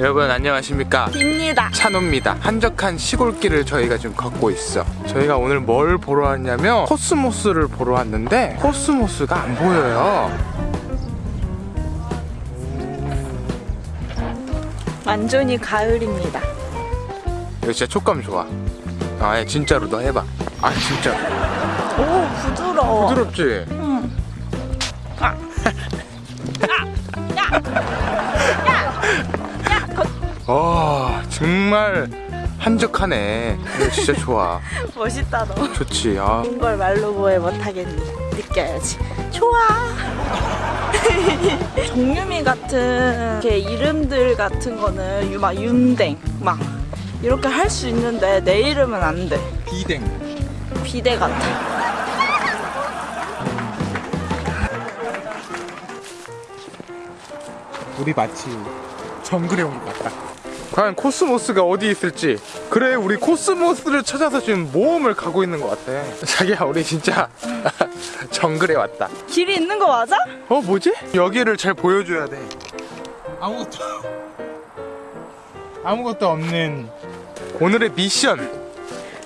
여러분 안녕하십니까 입니다. 찬호입니다 한적한 시골길을 저희가 지금 걷고 있어 저희가 오늘 뭘 보러 왔냐면 코스모스를 보러 왔는데 코스모스가 안 보여요 완전히 가을입니다. 이거 진짜 촉감 좋아 아 예, 진짜로 너 해봐 아 진짜 오 부드러워. 부드럽지? 응. 아. 정말 한적하네 진짜 좋아 멋있다 너. 좋지 아 좋은 걸 말로 뭐해 못하겠니. 느껴야지. 좋아. 정유미 같은 이렇게 이름들 같은 거는 유- 막 윤댕 막 이렇게 할 수 있는데 내 이름은 안 돼. 비댕 비대 같아. 우리 마치 정글에 온 것 같다. 과연 코스모스가 어디 있을지. 그래, 우리 코스모스를 찾아서 지금 모험을 가고 있는 것 같아. 자기야, 우리 진짜 정글에 왔다. 길이 있는 거 맞아? 어, 뭐지? 여기를 잘 보여줘야 돼. 아무것도 아무것도 없는 오늘의 미션.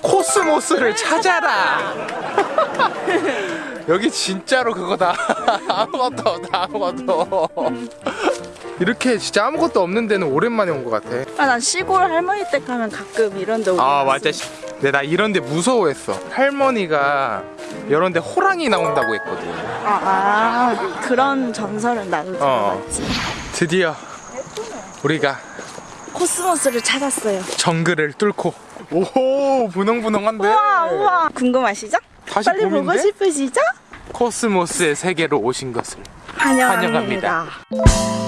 코스모스를 찾아라. 여기 진짜로 그거다. 아무것도 없다. 아무것도. 이렇게 진짜 아무것도 없는 데는 오랜만에 온 것 같아. 아, 난 시골 할머니 댁 가면 가끔 이런 데 오고 아 맞아. 씨. 근데 나 이런 데 무서워했어. 할머니가 이런 데 호랑이 나온다고 했거든. 아, 아 그런 전설은 나도 어. 들어봤지 드디어 우리가 코스모스를 찾았어요 정글을 뚫고 오호 분홍분홍한데 우와 우와 궁금하시죠? 다시 빨리 보고 봄인데? 싶으시죠? 코스모스의 세계로 오신 것을 환영합니다. 환영합니다.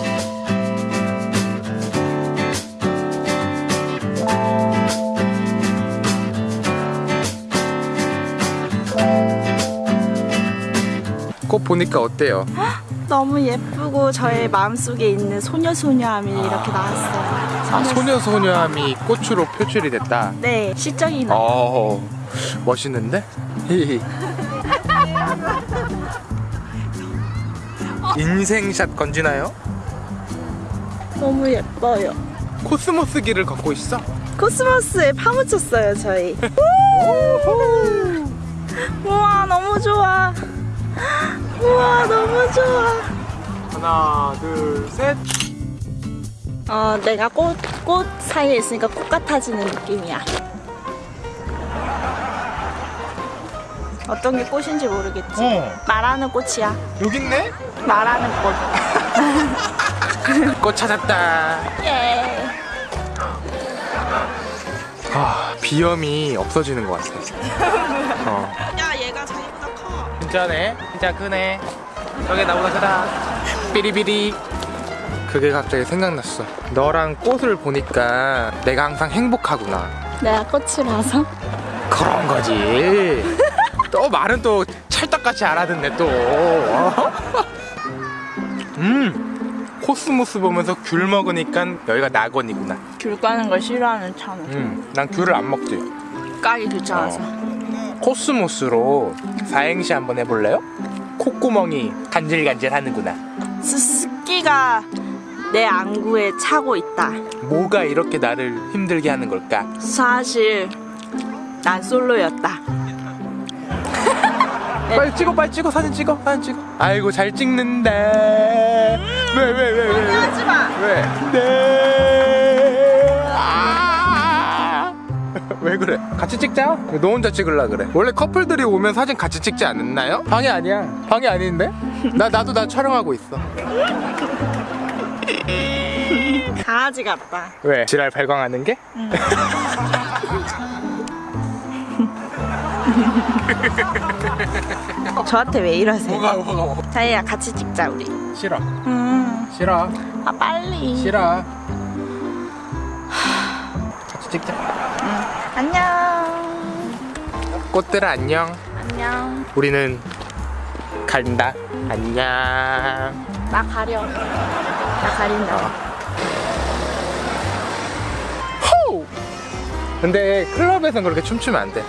보니까 어때요? 너무 예쁘고 저의 마음속에 있는 소녀소녀함이 이렇게 나왔어요 아 소녀소녀함이 꽃으로 표출이 됐다. 네 시적이 나어 멋있는데? 인생샷 건지나요? 너무 예뻐요 코스모스 길을 걷고 있어. 코스모스에 파묻혔어요 저희 우와 너무 좋아 우와 너무 좋아 하나, 둘, 셋. 어, 내가 꽃, 꽃 사이에 있으니까 꽃 같아지는 느낌이야. 어떤 게 꽃인지 모르겠지. 어, 말하는 꽃이야. 여기 있네. 말하는 꽃. 꽃 찾았다. 예. 아, 비염이 없어지는 것 같아. 어. 야, 커. 진짜네. 진짜 크네. 저게 나보다 크다. 삐리삐리. 그게 갑자기 생각났어. 너랑 꽃을 보니까 내가 항상 행복하구나. 내가 꽃이라서? 그런 거지. 또 말은 또 찰떡같이 알아듣네 또. 어? 음. 코스모스 보면서 귤 먹으니까 여기가 낙원이구나. 귤 까는 걸 싫어하는 찬우. 음. 난 귤을 안 먹지. 까기 귀찮아서. 코스모스로 사행시 한번 해볼래요? 콧구멍이 간질간질 하는구나. 스스키가 내 안구에 차고 있다. 뭐가 이렇게 나를 힘들게 하는 걸까? 사실 난 솔로였다. 빨리 찍어, 빨리 찍어, 사진 찍어, 사진 찍어. 아이고 잘 찍는다. 왜, 왜, 왜, 왜? 왜? 하지 마. 왜? 네. 왜 그래? 같이 찍자. 너 혼자 찍을라 그래. 원래 커플들이 오면 사진 같이 찍지 않나요? 방해 아니야. 방해 아닌데? 나 나도 나 촬영하고 있어. 강아지 같다. 왜? 지랄 발광하는 게? 저한테 왜 이러세요? 뭐가 뭐가 자기야 같이 찍자 우리. 싫어. 음. 싫어. 아 빨리. 싫어. 찍자. 안녕. 꽃들 안녕. 안녕. 우리는 간다. 안녕. 나 가려. 나 가린다. 호우! 근데 클럽에선 그렇게 춤추면 안 돼.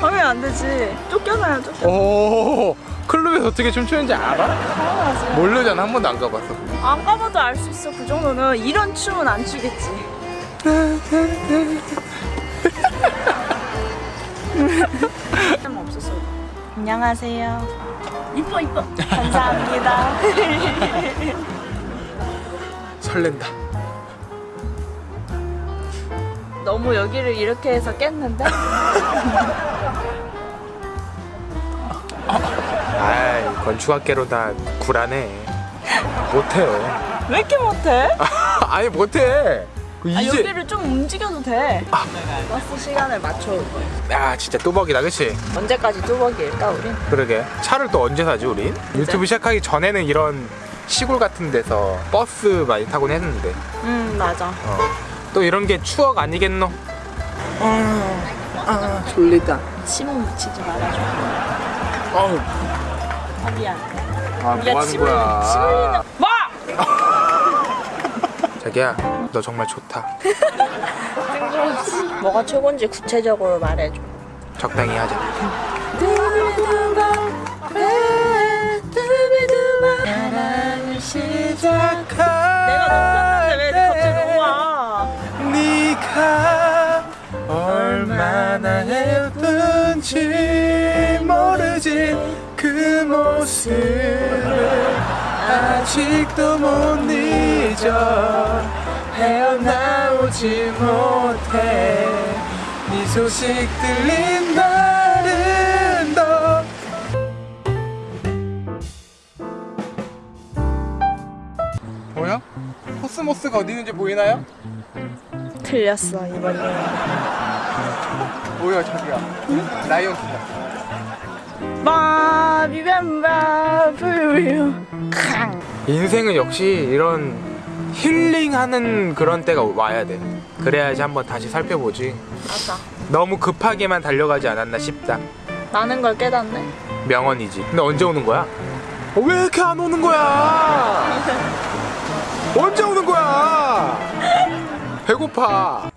하면 안 되지. 쫓겨나요 쫓겨. 오, 클럽에서 어떻게 춤추는지 알아? 당연하지. 모르잖아 한 번도 안 가봤어 안 가봐도 알 수 있어. 그 정도는 이런 춤은 안 추겠지. 없었어. 안녕하세요. 이뻐 이뻐. 감사합니다. 설렌다 너무 여기를 이렇게 해서 깼는데? 아이 건축학개로 다 구라네 못해요 왜 이렇게 못해? 아니 못해 그 아, 이제 여기를 좀 움직여도 돼. 버스 시간을 거야. 야 진짜 또박이다 그치? 언제까지 뚜벅일까 우린? 그러게 차를 또 언제 사지 우린? 유튜브 시작하기 전에는 이런 시골 같은 데서 버스 많이 타곤 했는데 응 맞아. 어. 또 이런 게 추억 아니겠노? 아 졸리다 침은 묻히지 말아줘. 어우 아 미안. 아 뭐 하는 침을 거야 침을 뭐? 자기야 너 정말 좋다 뭐가 최고인지 구체적으로 말해줘. 적당히 하자 사랑을 시작한 내가 넘겼는데 왜 갑자기 넘어와? 네가 얼마나 예쁜지 모르지 그 모습을 아직도 못 잊 어 헤어나오지 못해 네 소식 들린 날은 더 뭐야? 코스모스가 어디 있는지 보이나요? 틀렸어 이번 년. 뭐야 자기야 라이언 킹이다 바비뱀바 캉. 인생은 역시 이런 힐링하는 그런 때가 와야 돼 그래야지 한번 다시 살펴보지 맞아. 너무 급하게만 달려가지 않았나 싶다 많은 걸 깨닫네. 명언이지 근데 언제 오는 거야? 어, 왜 이렇게 안 오는 거야? 언제 오는 거야? 배고파